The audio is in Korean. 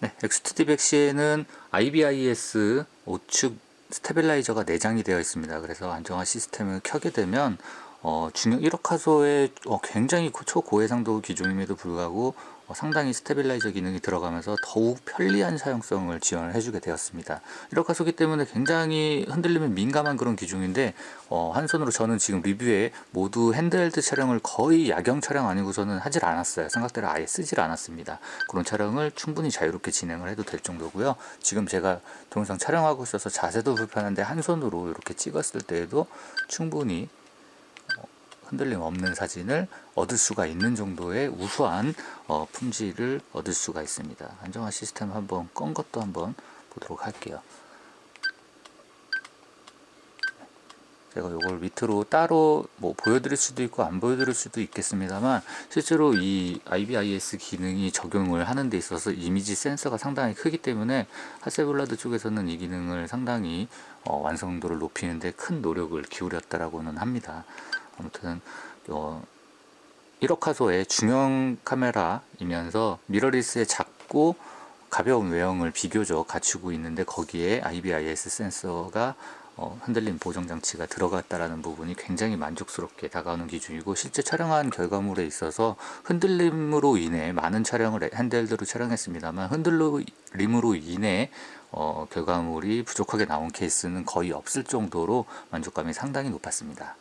네, X2D100C에는 IBIS 5축 stabilizer가 내장이 되어 있습니다. 그래서 안정화 시스템을 켜게 되면 어, 중형 1억 화소의 어, 굉장히 고- 초고해상도 기종임에도 불구하고 어, 상당히 stabilizer 기능이 들어가면서 더욱 편리한 사용성을 지원을 해주게 되었습니다. 1억 화소기 때문에 굉장히 흔들림에 민감한 그런 기종인데 어, 한 손으로 저는 지금 리뷰에 모두 handheld 촬영을 거의 야경 촬영 아니고서는 하질 않았어요. 삼각대를 아예 쓰질 않았습니다. 그런 촬영을 충분히 자유롭게 진행을 해도 될 정도고요. 지금 제가 동영상 촬영하고 있어서 자세도 불편한데 한 손으로 이렇게 찍었을 때에도 충분히 흔들림 없는 사진을 얻을 수가 있는 정도의 우수한 어, 품질을 얻을 수가 있습니다. 안정화 시스템 한번 건 것도 한번 보도록 할게요. 제가 이걸 밑으로 따로 뭐 보여드릴 수도 있고 안 보여드릴 수도 있겠습니다만 실제로 이 IBIS 기능이 적용을 하는 데 있어서 이미지 센서가 상당히 크기 때문에 하세블라드 쪽에서는 이 기능을 상당히 어, 완성도를 높이는데 큰 노력을 기울였다라고는 합니다. 아무튼 어, 1억 화소의 중형 카메라이면서 미러리스의 작고 가벼운 외형을 비교적 갖추고 있는데 거기에 IBIS 센서가 어, 흔들림 보정 장치가 들어갔다라는 부분이 굉장히 만족스럽게 다가오는 기준이고 실제 촬영한 결과물에 있어서 흔들림으로 인해 많은 촬영을 핸드헬드로 촬영했습니다만 흔들림으로 인해 어, 결과물이 부족하게 나온 케이스는 거의 없을 정도로 만족감이 상당히 높았습니다.